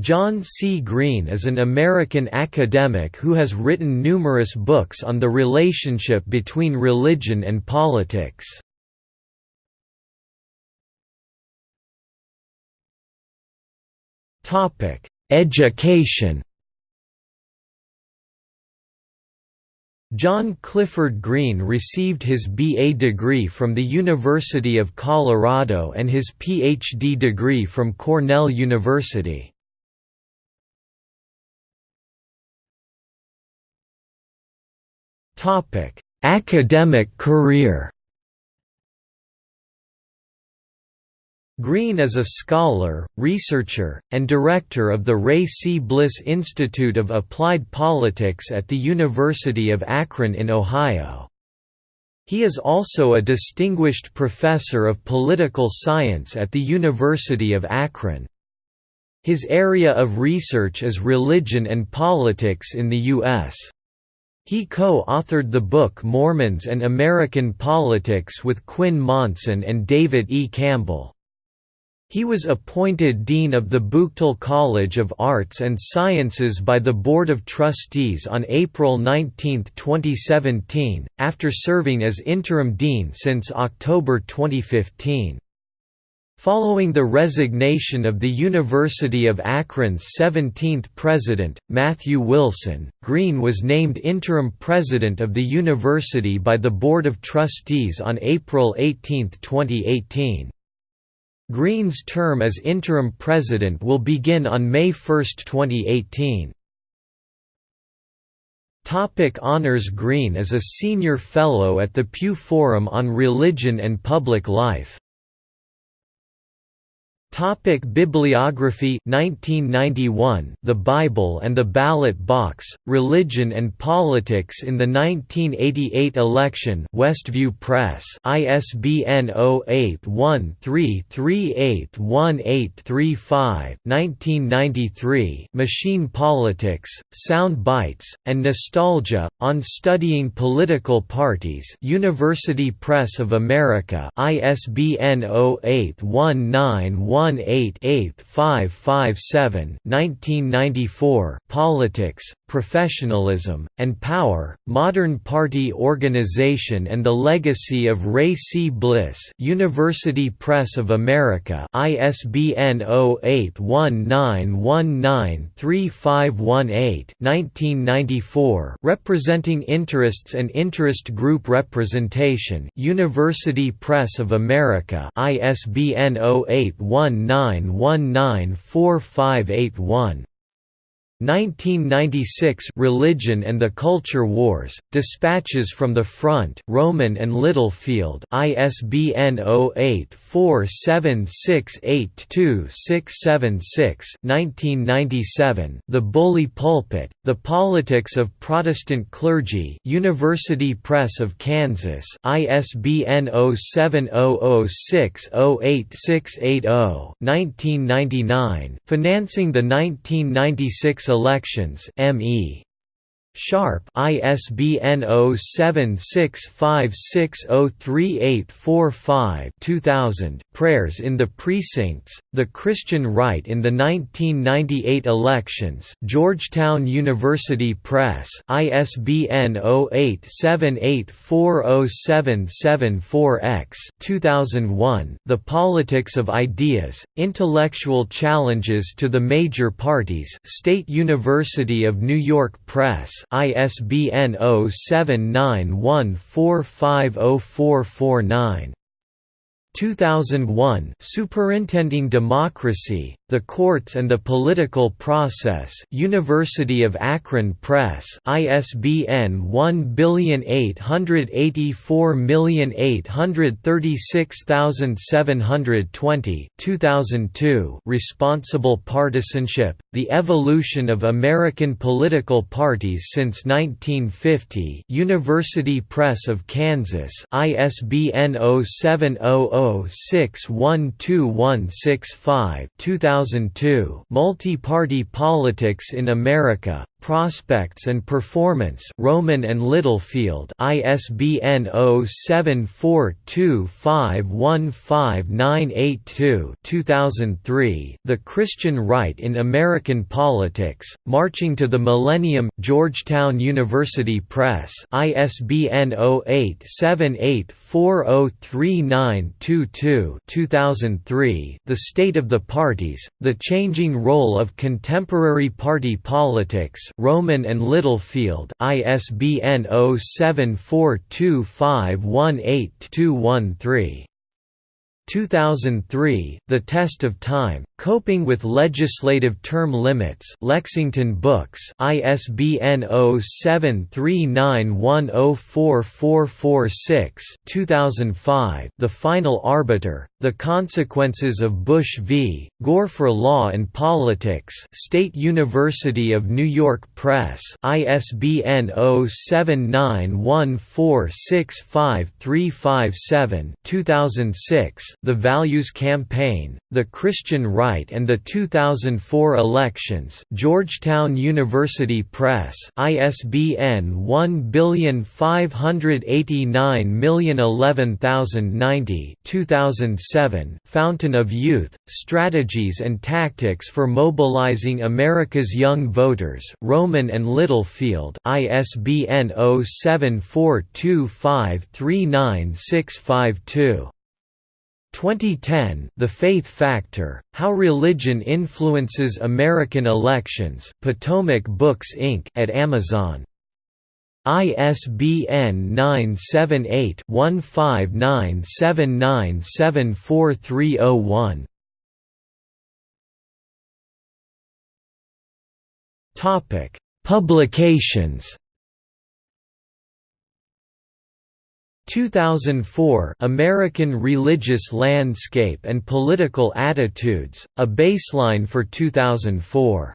John C. Green is an American academic who has written numerous books on the relationship between religion and politics. Education John Clifford Green received his B.A. degree from the University of Colorado and his Ph.D. degree from Cornell University. Academic career. Green is a scholar, researcher, and director of the Ray C. Bliss Institute of Applied Politics at the University of Akron in Ohio. He is also a distinguished professor of political science at the University of Akron. His area of research is religion and politics in the U.S. He co-authored the book Mormons and American Politics with Quin Monson and David E. Campbell. He was appointed Dean of the Buchtel College of Arts and Sciences by the Board of Trustees on April 19, 2017, after serving as interim dean since October 2015. Following the resignation of the University of Akron's 17th president, Matthew Wilson, Green was named interim president of the university by the Board of Trustees on April 18, 2018. Green's term as interim president will begin on May 1, 2018. Topic Honors Green is a senior fellow at the Pew Forum on Religion and Public Life. Topic Bibliography 1991 The Bible and the Ballot Box Religion and Politics in the 1988 Election Westview Press ISBN 0813381835 1993 Machine Politics Sound Bites and Nostalgia on Studying Political Parties University Press of America ISBN 0819 188-557 1994 Politics, Professionalism, and Power, Modern Party Organization and the Legacy of Ray C. Bliss University Press of America ISBN 0819193518 1994 Representing Interests and Interest Group Representation University Press of America ISBN 081 19194581 1996 Religion and the Culture Wars, Dispatches from the Front Rowman and Littlefield ISBN 0847682676 1997 The Bully Pulpit, The Politics of Protestant Clergy University Press of Kansas ISBN 0700608680 1999 Financing the 1996 Elections ME Sharpe ISBN 0765603845 2000 Prayers in the Precincts The Christian Right in the 1998 Elections Georgetown University Press ISBN 0878407774X 2001 The Politics of Ideas Intellectual Challenges to the Major Parties State University of New York Press ISBN 0791450449 2001 Superintending Democracy, the Courts and the Political Process University of Akron Press ISBN 1884836720 2002 Responsible Partisanship, The Evolution of American Political Parties since 1950 University Press of Kansas ISBN 0700 0-6122165 2002 Multi-Party Politics in America, Prospects and Performance Rowman and Littlefield ISBN 0742515982 2003 The Christian Right in American Politics Marching to the Millennium Georgetown University Press ISBN 0878403922 2003 The State of the Parties The Changing Role of Contemporary Party Politics Rowman and Littlefield ISBN 0742518213 2003, The Test of Time, Coping with Legislative Term Limits Lexington Books ISBN 0739104446 2005, The Final Arbiter, The Consequences of Bush v. Gore for Law and Politics State University of New York Press ISBN 0791465357 2006, The Values Campaign, The Christian Right and the 2004 Elections Georgetown University Press ISBN 1589011090 2007 Fountain of Youth, Strategies and Tactics for Mobilizing America's Young Voters Rowman and Littlefield ISBN 0742539652 2010 The Faith Factor, How Religion Influences American Elections Potomac Books Inc. at Amazon. ISBN 978-1597974301 Publications 2004 American Religious Landscape and Political Attitudes, A Baseline for 2004